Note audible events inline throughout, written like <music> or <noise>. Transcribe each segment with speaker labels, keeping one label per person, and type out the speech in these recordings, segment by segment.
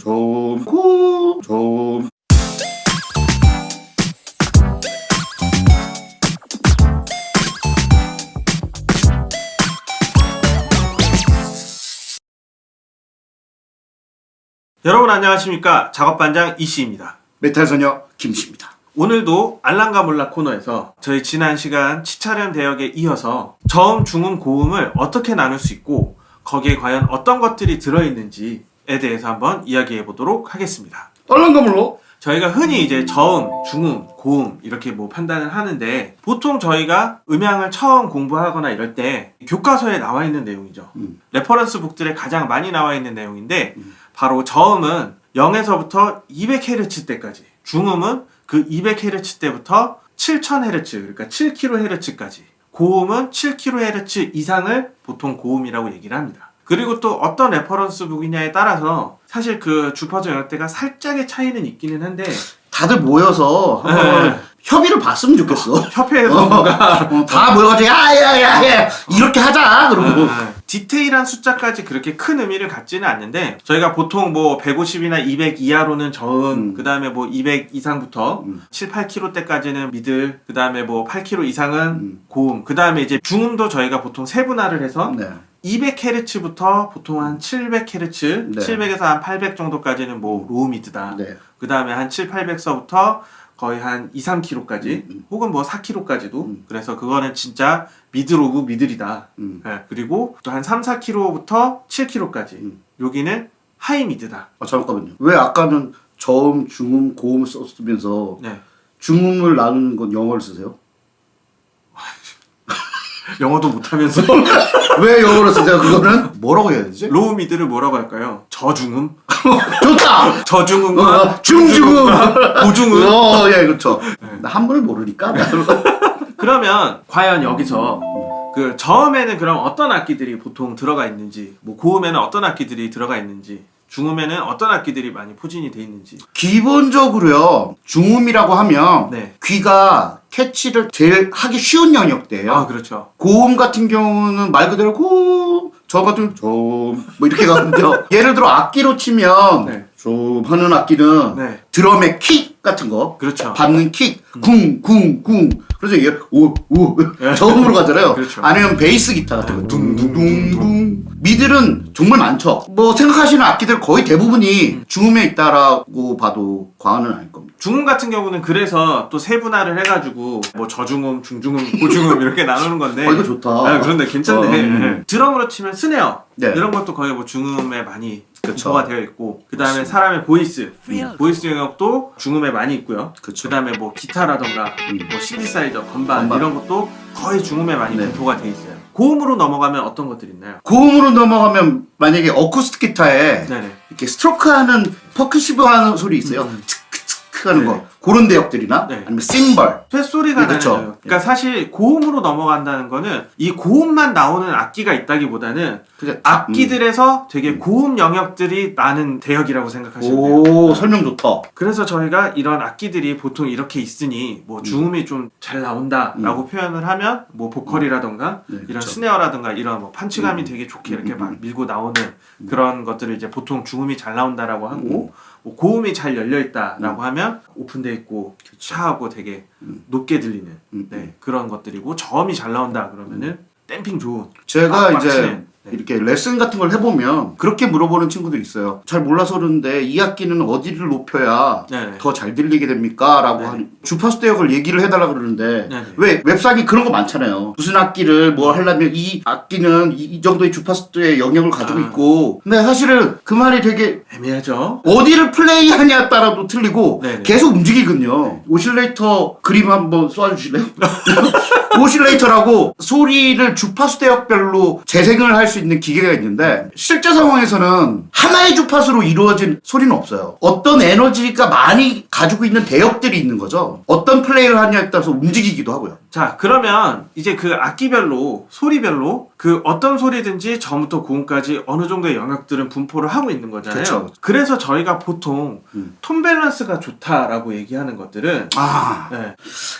Speaker 1: 좀, 고음, 좀.
Speaker 2: 여러분 안녕하십니까 작업반장 이씨입니다
Speaker 1: 메탈소녀 김씨입니다.
Speaker 2: 오늘도 알랑가 몰라 코너에서 저희 지난 시간 치차련 대역에 이어서 저음, 중음, 고음을 어떻게 나눌 수 있고 거기에 과연 어떤 것들이 들어있는지에 대해서 한번 이야기해 보도록 하겠습니다
Speaker 1: 얼렁가물로
Speaker 2: 저희가 흔히 이제 저음, 중음, 고음 이렇게 뭐 판단을 하는데 보통 저희가 음향을 처음 공부하거나 이럴 때 교과서에 나와 있는 내용이죠.
Speaker 1: 음.
Speaker 2: reference book들에 가장 많이 나와 있는 내용인데
Speaker 1: 음.
Speaker 2: 바로 저음은 0에서부터 200Hz 때까지 중음은 그 200Hz 때부터 7000Hz 그러니까 7kHz까지 고음은 7kHz 이상을 보통 고음이라고 얘기를 합니다. 그리고 또 어떤 reference book이냐에 따라서 사실 그 주파수 영역대가 살짝의 차이는 있기는 한데
Speaker 1: 다들 모여서 한번
Speaker 2: 네.
Speaker 1: 협의를 봤으면 좋겠어. <laughs>
Speaker 2: 협회에서 뭔가
Speaker 1: 어, 다 모여가지고 야야야야 이렇게 하자 그러고
Speaker 2: 아, 디테일한 숫자까지 그렇게 큰 의미를 갖지는 않는데 저희가 보통 뭐 150이나 200 이하로는 저음
Speaker 1: 음.
Speaker 2: 그 다음에 뭐 200 이상부터
Speaker 1: 음.
Speaker 2: 7, 8k 때까지는 middle 그 다음에 뭐 8k 이상은
Speaker 1: 음.
Speaker 2: 고음 그 다음에 이제 중음도 저희가 보통 세분화를 해서
Speaker 1: 네.
Speaker 2: 200Hz부터 보통 한 700Hz,
Speaker 1: 네.
Speaker 2: 700에서 한 800 정도까지는 뭐 low mid다.
Speaker 1: 네.
Speaker 2: 그 다음에 한 7, 800서부터 거의 한 2, 3k까지
Speaker 1: 음, 음.
Speaker 2: 혹은 뭐 4k까지도
Speaker 1: 음.
Speaker 2: 그래서 그거는 진짜 of middle이다.
Speaker 1: 음.
Speaker 2: 예, 그리고 또 한 3, 4k부터 7k까지
Speaker 1: 음.
Speaker 2: 여기는 high mid다.
Speaker 1: 아 잠깐만요. 왜 아까는 저음, 중음, 고음 썼으면서
Speaker 2: 네.
Speaker 1: 중음을 나누는 건 영어를 쓰세요?
Speaker 2: 영어도 못하면서 <laughs>
Speaker 1: 왜 영어를 쓰세요? 그거는 뭐라고 해야 되지?
Speaker 2: low mid를 뭐라고 할까요? 저중음? <laughs>
Speaker 1: 좋다.
Speaker 2: 저중음과
Speaker 1: 어, 중중음.
Speaker 2: 고중음?
Speaker 1: 어, 예, 그렇죠. 나 한문을 모르니까. <laughs>
Speaker 2: 그러면 과연 여기서 그 저음에는 그럼 어떤 악기들이 보통 들어가 있는지 뭐 고음에는 어떤 악기들이 들어가 있는지 중음에는 어떤 악기들이 많이 포진이 돼 있는지
Speaker 1: 기본적으로요, 중음이라고 하면
Speaker 2: 네.
Speaker 1: 귀가 catch를 제일 하기 쉬운 영역대예요.
Speaker 2: 아 그렇죠
Speaker 1: 고음 같은 경우는 말 그대로 고음, 저 같은 좀, 뭐 이렇게 가거든요. <laughs> 예를 들어 악기로 치면
Speaker 2: 네.
Speaker 1: 좀 하는 악기는
Speaker 2: 네
Speaker 1: 드럼의 킥 같은 거,
Speaker 2: 그렇죠
Speaker 1: 받는 킥, 쿵, 쿵, 쿵. 그래서 이게 우, 우,
Speaker 2: 예.
Speaker 1: 저음으로 가잖아요.
Speaker 2: 그렇죠.
Speaker 1: 아니면 베이스 기타 같은 거, 둥둥둥둥. middle은 정말 많죠. 뭐 생각하시는 악기들 거의 대부분이 중음에 있다라고 봐도 과언은 아닐 겁니다.
Speaker 2: 중음 같은 경우는 그래서 또 세분화를 해가지고 뭐 저중음, 중중음, 고중음 이렇게 나누는 건데
Speaker 1: 어, 이거 좋다.
Speaker 2: 아, 그런데 괜찮네
Speaker 1: 어, 음.
Speaker 2: 예. 드럼으로 치면 snare 네. 이런 것도 거의 뭐 중음에 많이
Speaker 1: 그쵸.
Speaker 2: 분포가 되어 있고 그 다음에. 사람의 voice voice 영역도 중음에 많이 있고요
Speaker 1: 그쵸.
Speaker 2: 그 다음에 뭐 기타라던가
Speaker 1: 음.
Speaker 2: 뭐 신디사이저, 건반,
Speaker 1: 건반.
Speaker 2: 이런 것도 거의 중음에 많이
Speaker 1: 네.
Speaker 2: 분포가 돼 있어요 고음으로 넘어가면 어떤 것들이 있나요?
Speaker 1: 고음으로 넘어가면 만약에 어쿠스틱 기타에
Speaker 2: 네네
Speaker 1: 이렇게 스트로크하는 percussive 하는 소리 있어요.
Speaker 2: 음.
Speaker 1: 츠크츠크 하는
Speaker 2: 네.
Speaker 1: 거. 그런 대역들이나
Speaker 2: 네.
Speaker 1: 아니면 심벌.
Speaker 2: 쇳소리가
Speaker 1: 네.
Speaker 2: 거예요. 그러니까 사실 고음으로 넘어간다는 거는 이 고음만 나오는 악기가 있다기보다는
Speaker 1: 그죠?
Speaker 2: 악기들에서 되게 고음 영역들이 나는 대역이라고 생각하시면 돼요.
Speaker 1: 오, 설명 좋다.
Speaker 2: 그래서 저희가 이런 악기들이 보통 이렇게 있으니 뭐 중음이 좀잘 나온다라고 표현을 하면 뭐 보컬이라던가
Speaker 1: 네,
Speaker 2: 이런
Speaker 1: 그쵸.
Speaker 2: 스네어라든가 이런 뭐 판치감이
Speaker 1: 음.
Speaker 2: 되게 좋게 이렇게
Speaker 1: 음,
Speaker 2: 막
Speaker 1: 음.
Speaker 2: 밀고 나오는 그런 것들을 이제 보통 중음이 잘 나온다라고
Speaker 1: 음.
Speaker 2: 하고 뭐 고음이 잘 열려 있다라고 하면 오픈 돼 있고 차하고 되게
Speaker 1: 음.
Speaker 2: 높게 들리는
Speaker 1: 음,
Speaker 2: 네, 그런 것들이고 저음이 잘 나온다 그러면은 댐핑 좋은
Speaker 1: 제가
Speaker 2: 빡
Speaker 1: 이제. 이렇게 레슨 같은 걸 해보면 그렇게 물어보는 친구들 있어요. 잘 몰라서 그러는데 이 악기는 어디를 높여야
Speaker 2: 네네.
Speaker 1: 더잘 들리게 됩니까? 라고
Speaker 2: 네.
Speaker 1: 한 주파수 대역을 얘기를 해달라 그러는데
Speaker 2: 네네.
Speaker 1: 왜 웹상에 그런 거 많잖아요. 무슨 악기를 뭐 하려면 이 악기는 이, 이 정도의 주파수의 영역을 가지고
Speaker 2: 아.
Speaker 1: 있고 근데 사실은 그 말이 되게
Speaker 2: 애매하죠.
Speaker 1: 어디를 플레이하냐에 따라도 틀리고
Speaker 2: 네네.
Speaker 1: 계속 움직이거든요. oscillator 그림 한번 쏘아주실래요? <laughs> oscillator라고 소리를 주파수 대역별로 재생을 할수 있는 기계가 있는데 실제 상황에서는 하나의 주파수로 이루어진 소리는 없어요. 어떤 에너지가 많이 가지고 있는 대역들이 있는 거죠. 어떤 플레이를 하냐에 따라서 움직이기도 하고요.
Speaker 2: 자 그러면 이제 그 악기별로 소리별로 그 어떤 소리든지 저부터 고음까지 어느 정도의 영역들은 분포를 하고 있는 거잖아요.
Speaker 1: 그쵸.
Speaker 2: 래서 저희가 보통
Speaker 1: 음.
Speaker 2: 톤 밸런스가 좋다라고 얘기하는 것들은
Speaker 1: 아
Speaker 2: 네,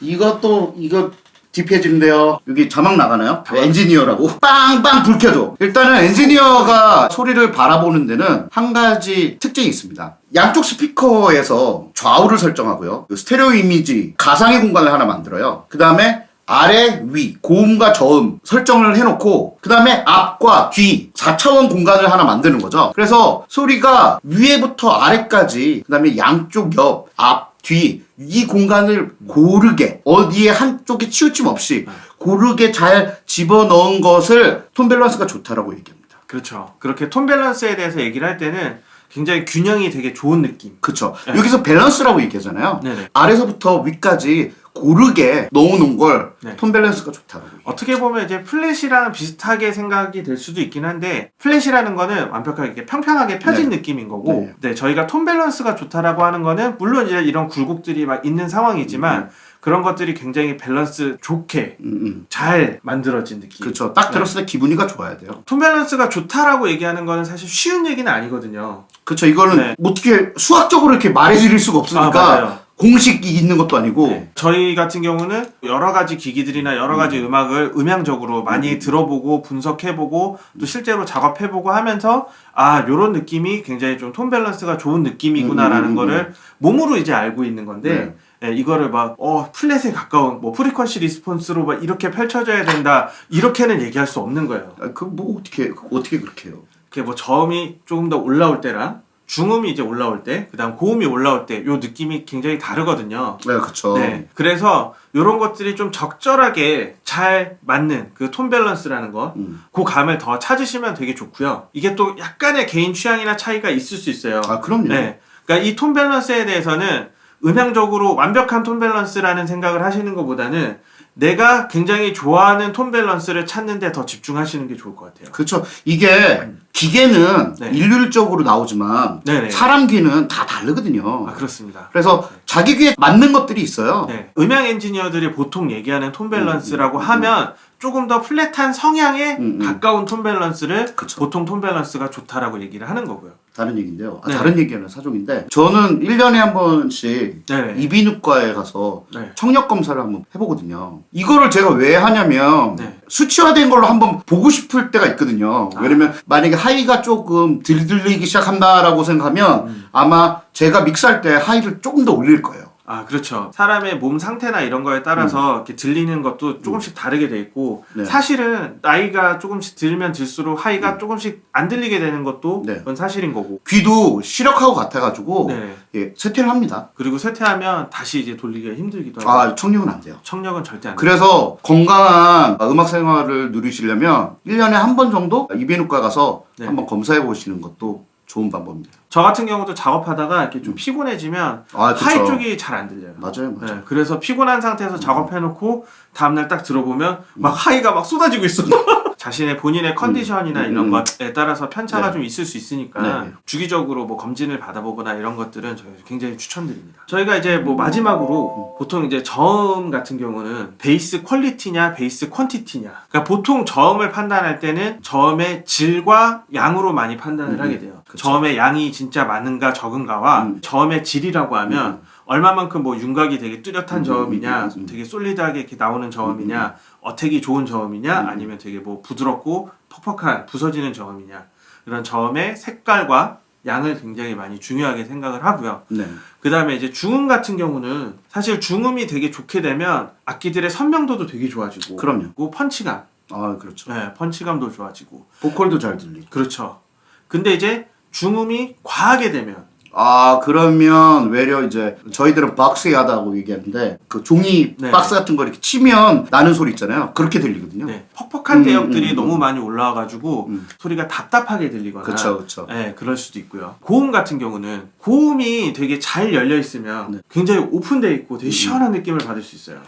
Speaker 1: 이것도 이거 deep해지는데요. 여기 자막 나가나요? 엔지니어라고 빵빵 불 켜줘. 일단은 엔지니어가 소리를 바라보는 데는 한 가지 특징이 있습니다. 양쪽 스피커에서 좌우를 설정하고요. 그 스테레오 이미지 가상의 공간을 하나 만들어요. 그 다음에 아래, 위, 고음과 저음 설정을 해놓고 그 다음에 앞과 뒤 4차원 공간을 하나 만드는 거죠. 그래서 소리가 위에부터 아래까지 그 다음에 양쪽 옆, 앞, 뒤 이 공간을 고르게 어디에 한쪽에 치우침 없이 고르게 잘 집어넣은 것을 톤 밸런스가 좋다라고 얘기합니다.
Speaker 2: 그렇죠. 그렇게 톤 밸런스에 대해서 얘기를 할 때는 굉장히 균형이 되게 좋은 느낌.
Speaker 1: 그쵸.
Speaker 2: 네.
Speaker 1: 여기서 밸런스라고 얘기하잖아요.
Speaker 2: 네네.
Speaker 1: 아래서부터 위까지 고르게 넣어놓은 걸
Speaker 2: 네.
Speaker 1: 톤 밸런스가 얘기해요.
Speaker 2: 어떻게 보면 이제 flat이랑 비슷하게 생각이 될 수도 있긴 한데 flat이라는 거는 완벽하게 이렇게 평평하게 펴진 느낌인 거고 네. 저희가 톤 밸런스가 좋다라고 하는 거는 물론 이제 이런 굴곡들이 막 있는 상황이지만 그런 것들이 굉장히 밸런스 좋게
Speaker 1: 음, 음.
Speaker 2: 잘 만들어진 느낌.
Speaker 1: 그쵸. 딱
Speaker 2: 네.
Speaker 1: 들었을 때 기분이가 좋아야 돼요.
Speaker 2: 톤 밸런스가 좋다라고 얘기하는 거는 사실 쉬운 얘기는 아니거든요.
Speaker 1: 그쵸. 이거는
Speaker 2: 네.
Speaker 1: 뭐 어떻게 수학적으로 이렇게 말해드릴 수가 없으니까
Speaker 2: 맞아요.
Speaker 1: 공식이 있는 것도 아니고
Speaker 2: 네. 저희 같은 경우는 여러 가지 기기들이나 여러 가지 음. 악을 음향적으로 많이 들어보고 분석해보고 또 실제로 작업해보고 하면서 아 요런 느낌이 굉장히 좀 톤 밸런스가 좋은 느낌이구나라는
Speaker 1: 음, 음, 음,
Speaker 2: 거를 몸으로 이제 알고 있는 건데 예, 이거를 막 어 flat에 가까운 뭐 frequency response로 막 이렇게 펼쳐져야 된다 이렇게는 얘기할 수 없는 거예요.
Speaker 1: 그뭐 어떻게 어떻게 그렇게 해요?
Speaker 2: 그게 뭐 저음이 조금 더 올라올 때랑 중음이 이제 올라올 때, 그 다음 고음이 올라올 때 요 느낌이 굉장히 다르거든요.
Speaker 1: 네, 그쵸.
Speaker 2: 네. 그래서 이런 것들이 좀 적절하게 잘 맞는 그 톤 밸런스라는 거,
Speaker 1: 음.
Speaker 2: 그 감을 더 찾으시면 되게 좋고요. 이게 또 약간의 개인 취향이나 차이가 있을 수 있어요.
Speaker 1: 아, 그럼요.
Speaker 2: 네. 그러니까 이 톤 밸런스에 대해서는 음향적으로 완벽한 톤 밸런스라는 생각을 하시는 것보다는 내가 굉장히 좋아하는 톤 밸런스를 찾는데 더 집중하시는 게 좋을 것 같아요.
Speaker 1: 그쵸. 이게 기계는
Speaker 2: 네.
Speaker 1: 일률적으로 나오지만
Speaker 2: 네네.
Speaker 1: 사람 귀는 다 다르거든요.
Speaker 2: 아 그렇습니다.
Speaker 1: 그래서 자기 귀에 맞는 것들이 있어요.
Speaker 2: 네. 음향 엔지니어들이 보통 얘기하는 톤 밸런스라고
Speaker 1: 음, 음,
Speaker 2: 하면 조금 더 flat한 성향에
Speaker 1: 음, 음.
Speaker 2: 가까운 톤 밸런스를
Speaker 1: 그쵸.
Speaker 2: 보통 톤 밸런스가 좋다라고 얘기를 하는 거고요.
Speaker 1: 다른 얘기인데요. 아,
Speaker 2: 네.
Speaker 1: 다른 얘기하는 사정인데 저는 1년에 한 번씩
Speaker 2: 네.
Speaker 1: 이비인후과에 가서
Speaker 2: 네.
Speaker 1: 청력 검사를 한번 해보거든요. 이거를 제가 왜 하냐면
Speaker 2: 네.
Speaker 1: 수치화된 걸로 한번 보고 싶을 때가 있거든요.
Speaker 2: 아.
Speaker 1: 왜냐면 만약에 high가 조금 덜 들리기 시작한다라고 생각하면
Speaker 2: 음.
Speaker 1: 아마 제가 믹스할 때 high를 조금 더 올릴 거예요.
Speaker 2: 아 그렇죠. 사람의 몸 상태나 이런 거에 따라서 이렇게 들리는 것도 조금씩 다르게 돼 있고
Speaker 1: 음. 네.
Speaker 2: 사실은 나이가 조금씩 들면 들수록 high가 조금씩 안 들리게 되는 것도
Speaker 1: 음. 네.
Speaker 2: 그건 사실인 거고.
Speaker 1: 귀도 시력하고 같아가지고
Speaker 2: 네.
Speaker 1: 예, 쇠퇴를 합니다.
Speaker 2: 그리고 쇠퇴하면 다시 이제 돌리기가 힘들기도 하고.
Speaker 1: 아 청력은 안 돼요.
Speaker 2: 청력은 절대 안 돼.
Speaker 1: 그래서 건강한 음악 생활을 누리시려면 1년에 한 번 정도 이비인후과 가서
Speaker 2: 네.
Speaker 1: 한번 검사해 보시는 것도 좋은 방법입니다.
Speaker 2: 저 같은 경우도 작업하다가 이렇게 좀 피곤해지면
Speaker 1: 아.
Speaker 2: high 쪽이 잘 안 들려요.
Speaker 1: 맞아요, 맞아요.
Speaker 2: 네, 그래서 피곤한 상태에서 작업해놓고 다음날 딱 들어보면 막 high가 막 쏟아지고 있어. <laughs> 자신의 본인의 컨디션이나
Speaker 1: 음,
Speaker 2: 이런
Speaker 1: 음.
Speaker 2: 것에 따라서 편차가
Speaker 1: 네.
Speaker 2: 좀 있을 수 있으니까
Speaker 1: 네.
Speaker 2: 주기적으로 뭐 검진을 받아보거나 이런 것들은 저희 굉장히 추천드립니다. 저희가 이제 뭐 마지막으로 보통 이제 저음 같은 경우는 bass quality냐 bass quantity냐. 그러니까 보통 저음을 판단할 때는 저음의 질과 양으로 많이 판단을
Speaker 1: 음,
Speaker 2: 하게 돼요.
Speaker 1: 그쵸.
Speaker 2: 저음의 양이 진짜 많은가 적은가와
Speaker 1: 음.
Speaker 2: 저음의 질이라고 하면 얼마만큼 뭐 윤곽이 되게 뚜렷한
Speaker 1: 음,
Speaker 2: 저음이냐,
Speaker 1: 음, 음, 음.
Speaker 2: 되게 solid하게 이렇게 나오는 저음이냐, attack이 좋은 저음이냐,
Speaker 1: 음.
Speaker 2: 아니면 되게 뭐 부드럽고 퍽퍽한 부서지는 저음이냐 이런 저음의 색깔과 양을 굉장히 많이 중요하게 생각을 하고요.
Speaker 1: 네.
Speaker 2: 그 다음에 이제 중음 같은 경우는 사실 중음이 되게 좋게 되면 악기들의 선명도도 되게 좋아지고,
Speaker 1: 그럼요.
Speaker 2: 그리고 펀치감,
Speaker 1: 아 그렇죠.
Speaker 2: 네, 펀치감도 좋아지고,
Speaker 1: 보컬도 잘 들리고.
Speaker 2: 그렇죠. 근데 이제 중음이 과하게 되면
Speaker 1: 아 그러면 외려 이제 저희들은 박스하다고 얘기하는데 그 종이
Speaker 2: 네.
Speaker 1: 박스 같은 거 이렇게 치면 나는 소리 있잖아요. 그렇게 들리거든요.
Speaker 2: 네, 퍽퍽한
Speaker 1: 음,
Speaker 2: 대역들이
Speaker 1: 음, 음,
Speaker 2: 너무
Speaker 1: 음.
Speaker 2: 많이 올라와가지고
Speaker 1: 음.
Speaker 2: 소리가 답답하게 들리거나
Speaker 1: 그렇죠, 그렇죠.
Speaker 2: 네, 그럴 수도 있고요. 고음 같은 경우는 고음이 되게 잘 열려 있으면
Speaker 1: 네.
Speaker 2: 굉장히 오픈돼 있고 되게 시원한 느낌을 받을 수 있어요.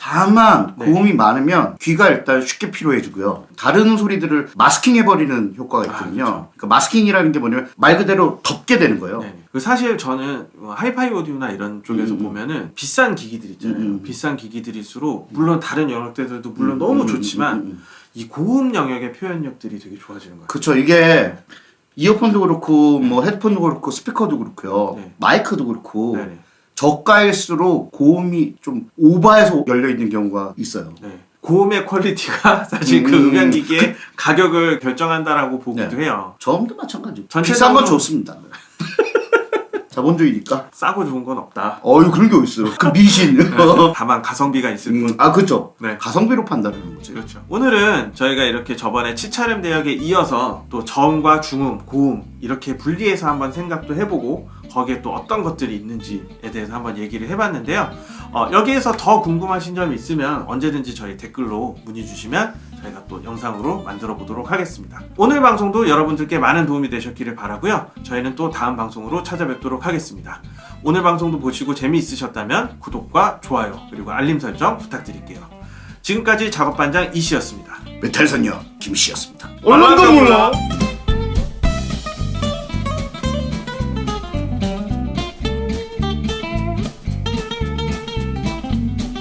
Speaker 1: 다만
Speaker 2: 네.
Speaker 1: 고음이 많으면 귀가 일단 쉽게 피로해지고요. 다른 소리들을 마스킹해버리는 효과가
Speaker 2: 아,
Speaker 1: 있거든요.
Speaker 2: 그렇죠.
Speaker 1: 그러니까 마스킹이라는 게 뭐냐면 말 그대로 덮게 되는 거예요.
Speaker 2: 네. 그 사실 저는 뭐 하이파이 오디오나 이런 쪽에서
Speaker 1: 음, 음.
Speaker 2: 보면은 비싼 기기들 있잖아요.
Speaker 1: 음, 음.
Speaker 2: 비싼 기기들일수록 물론 다른 영역들도 물론 너무
Speaker 1: 음, 음,
Speaker 2: 좋지만
Speaker 1: 음, 음, 음.
Speaker 2: 이 고음 영역의 표현력들이 되게 좋아지는 거예요.
Speaker 1: 그쵸 이게 이어폰도 그렇고 뭐 헤드폰도 그렇고 스피커도 그렇고요
Speaker 2: 네.
Speaker 1: 마이크도 그렇고
Speaker 2: 네네.
Speaker 1: 저가일수록 고음이 좀 오버해서 열려 있는 경우가 있어요.
Speaker 2: 네. 고음의 quality가 <laughs> 사실 그
Speaker 1: 음.
Speaker 2: 음향기기의 가격을 결정한다라고 보기도
Speaker 1: 네.
Speaker 2: 해요.
Speaker 1: 저음도 마찬가지. 비싼 건 좋습니다. <laughs> 자본주의니까.
Speaker 2: 싸고 좋은 건 없다.
Speaker 1: 어유 그런 게 어딨어요. 그 미신. <laughs>
Speaker 2: 다만 가성비가 있을 뿐.
Speaker 1: 음, 아 그죠.
Speaker 2: 네.
Speaker 1: 가성비로 판단하는 거지.
Speaker 2: 그렇죠. 오늘은 저희가 이렇게 저번에 치차름 대역에 이어서 또 저음과 중음, 고음 이렇게 분리해서 한번 생각도 해보고 거기에 또 어떤 것들이 있는지에 대해서 한번 얘기를 해봤는데요. 어, 여기에서 더 궁금하신 점이 있으면 언제든지 저희 댓글로 문의 주시면 저희가 또 영상으로 만들어 보도록 하겠습니다. 오늘 방송도 여러분들께 많은 도움이 되셨기를 바라고요. 저희는 또 다음 방송으로 찾아뵙도록 하겠습니다. 오늘 방송도 보시고 재미있으셨다면 구독과 좋아요 그리고 알림 설정 부탁드릴게요. 지금까지 작업반장 이씨였습니다.
Speaker 1: 메탈 선녀 김씨였습니다.
Speaker 2: 얼른 더 몰라.